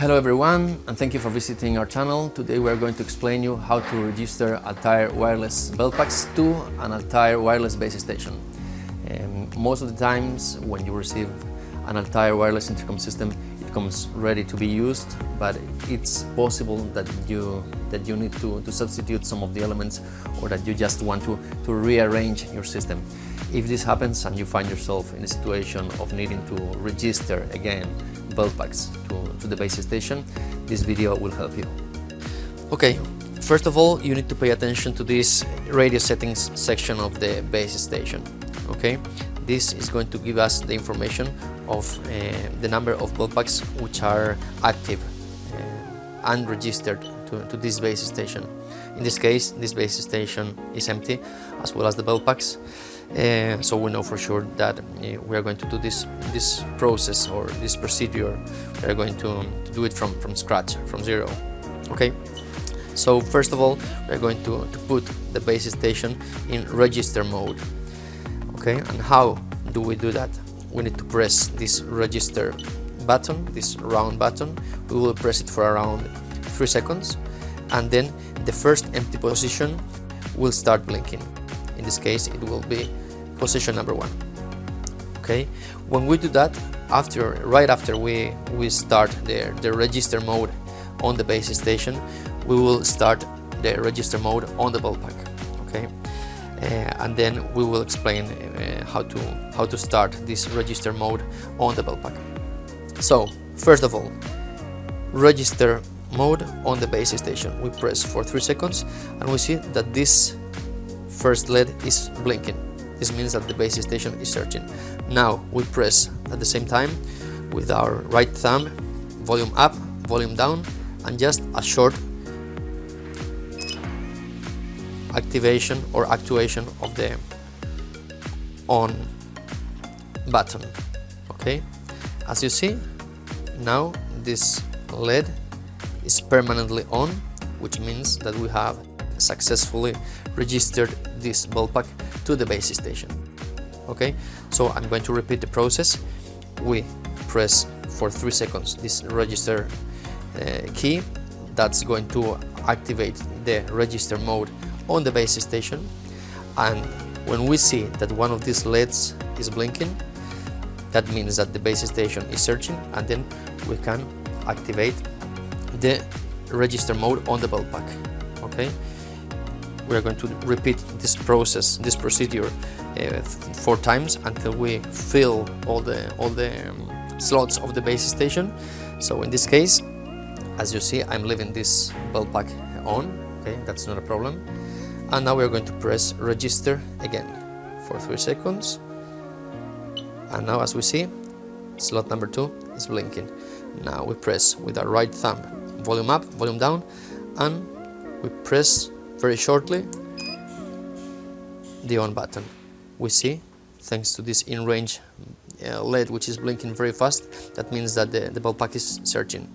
Hello everyone and thank you for visiting our channel. Today we are going to explain you how to register Altair wireless belt packs to an Altair wireless base station. Um, most of the times when you receive an Altair wireless intercom system it comes ready to be used but it's possible that you that you need to, to substitute some of the elements or that you just want to, to rearrange your system. If this happens and you find yourself in a situation of needing to register again belt packs to, to the base station, this video will help you. Okay, first of all you need to pay attention to this radio settings section of the base station. Okay, this is going to give us the information of uh, the number of belt packs which are active uh, and registered to, to this base station. In this case, this base station is empty as well as the belt packs. Uh, so we know for sure that uh, we are going to do this this process or this procedure. We are going to, to, do it from from scratch from zero. Okay? So first of all we are going to, to put the base station in register mode. Okay? And how do we do that? We need to press this register button this round button. We will press it for around three seconds. And then the first empty position will start blinking in this case it will be position number one. Okay? When we do that after right after we we start the, the register mode on the base station we will start the register mode on the belt pack okay? Uh, and then we will explain uh, how to how to start this register mode on the belt pack so first of all register mode on the base station. We press for three seconds and we see that this first LED is blinking this means that the base station is searching. Now we press at the same time with our right thumb volume up, volume down and just a short activation or actuation of the on button okay as you see now this LED is permanently on which means that we have successfully registered this belt pack to the base station. Okay? So I'm going to repeat the process. We press for three seconds this register uh, key. That's going to activate the register mode on the base station. And when we see that one of these LEDs is blinking that means that the base station is searching and then we can activate the register mode on the belt pack okay we are going to repeat this process, this procedure uh, four times until we fill all the all the um, slots of the base station. So in this case, as you see, I'm leaving this belt pack on. Okay, that's not a problem. And now we are going to press register again for three seconds. And now, as we see, slot number two is blinking. Now we press with our right thumb volume up, volume down, and we press very shortly the on button. We see thanks to this in range uh, LED which is blinking very fast that means that the, the belt pack is searching.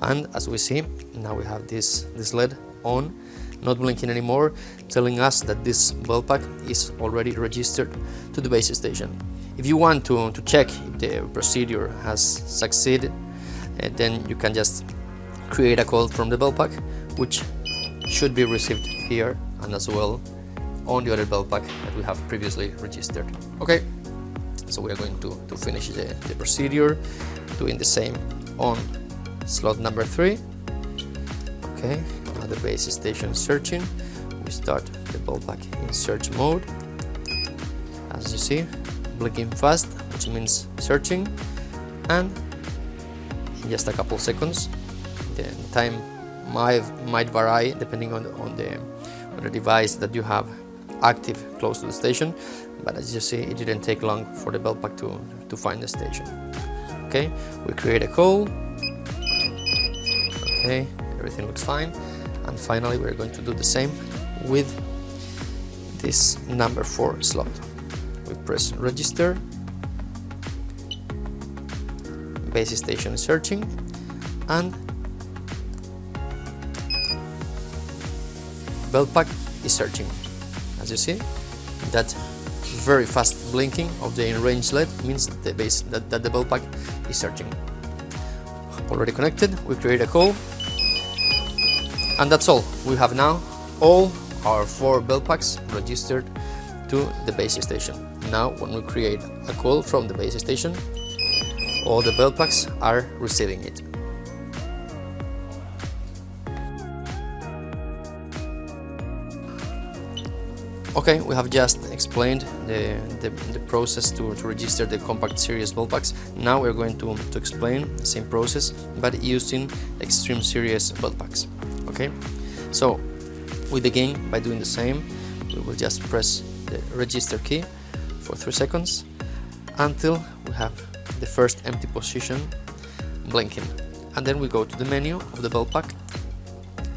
And as we see now we have this this LED on not blinking anymore telling us that this belt pack is already registered to the base station. If you want to, to check if the procedure has succeeded uh, then you can just create a call from the belt pack which should be received here and as well on the other belt pack that we have previously registered. Okay, so we are going to, to finish the, the procedure doing the same on slot number three. Okay, now the base station searching. We start the belt pack in search mode. As you see, blinking fast, which means searching, and in just a couple seconds, the time might might vary depending on the, on the on the device that you have active close to the station. But as you see it didn't take long for the belt pack to to find the station. Okay we create a call. Okay everything looks fine. And finally we're going to do the same with this number 4 slot. We press register. Base station searching. And belt pack is searching. As you see, that very fast blinking of the in-range LED means that the base that, that the belt pack is searching. already connected we create a call and that's all we have now all our four belt packs registered to the base station now when we create a call from the base station all the belt packs are receiving it Okay, we have just explained the, the, the process to, to, register the compact series belt packs. Now we're going to, to explain the same process but using extreme series belt packs. Okay, so we begin by doing the same. We will just press the register key for 3 seconds until we have the first empty position blinking. And then we go to the menu of the belt pack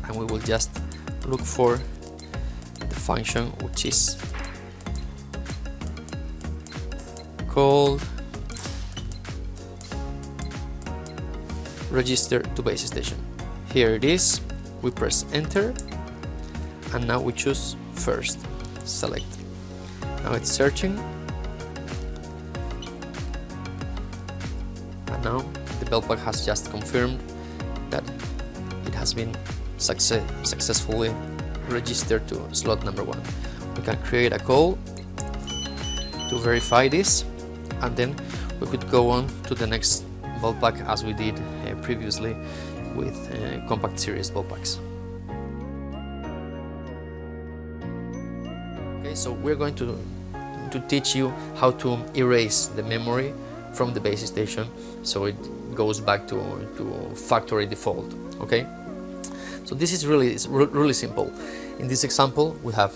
and we will just look for function which is called register to base station. Here it is, we press enter and now we choose first, select. Now it's searching and now the belt pack has just confirmed that it has been success successfully register to slot number one. We can create a call to verify this and then we could go on to the next belt pack as we did uh, previously with uh, compact series belt packs. Okay, so we're going to to teach you how to erase the memory from the base station so it goes back to, to factory default okay so this is really really simple. In this example, we have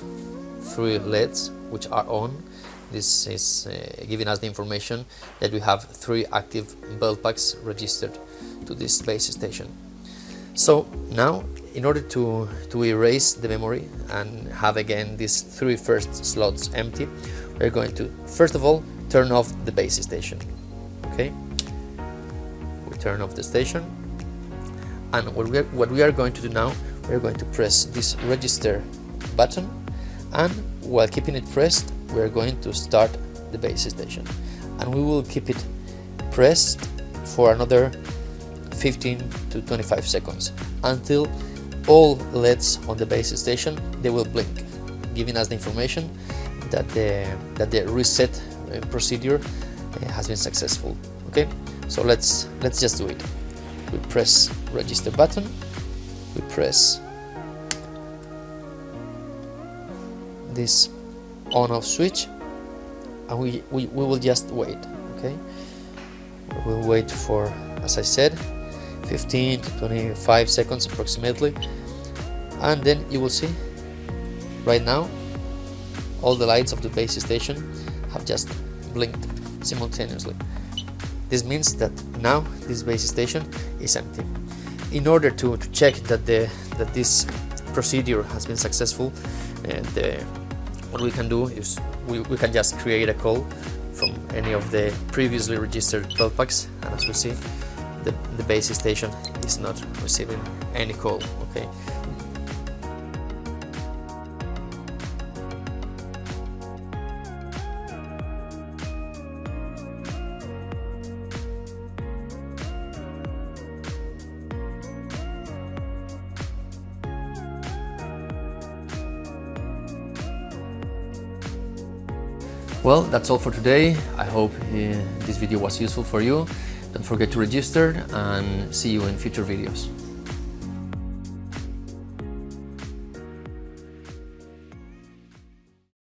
three LEDs which are on. This is uh, giving us the information that we have three active belt packs registered to this base station. So now, in order to, to erase the memory and have again these three first slots empty, we're going to, first of all, turn off the base station. Okay, we turn off the station and what we, are, what we are going to do now we're going to press this register button. And while keeping it pressed we're going to start the base station. And we will keep it pressed for another 15 to 25 seconds until all LEDs on the base station they will blink giving us the information that the that the reset uh, procedure uh, has been successful. Okay? So let's let's just do it. We press register button we press this on off switch and we, we, we will just wait okay we'll wait for as I said 15 to 25 seconds approximately and then you will see right now all the lights of the base station have just blinked simultaneously this means that now this base station is empty. In order to, to check that the that this procedure has been successful, and uh, what we can do is we, we can just create a call from any of the previously registered belt packs, and as we see, the, the base station is not receiving any call. Okay, Well, that's all for today. I hope uh, this video was useful for you. Don't forget to register and see you in future videos.